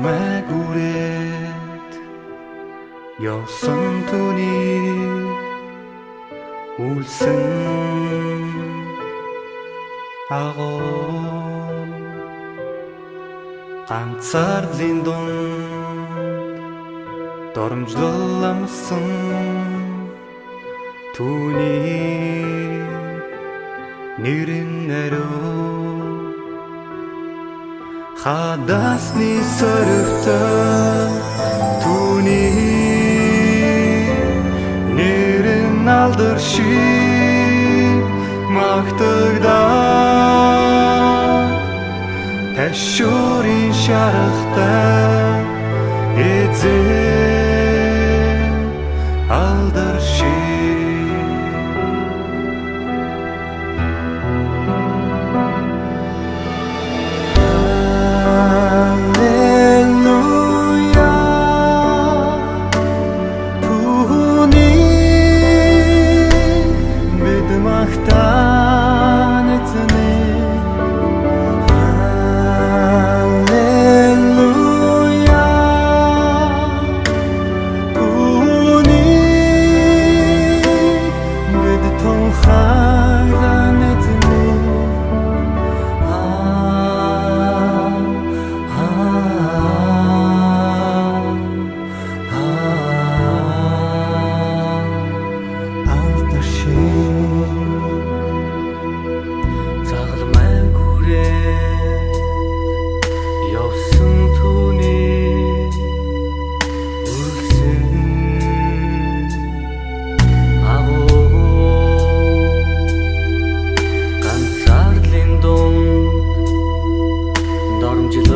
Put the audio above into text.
чамайг үрээд явсан түүний үлсэн агуу ганцаар линдон доромжлоламсан түүний нэрэн ариун хадасны сөрөвтөө түүний нэрэн алдар шиг магтагдаа. Ташуурын шарахтай эзэн Yabancı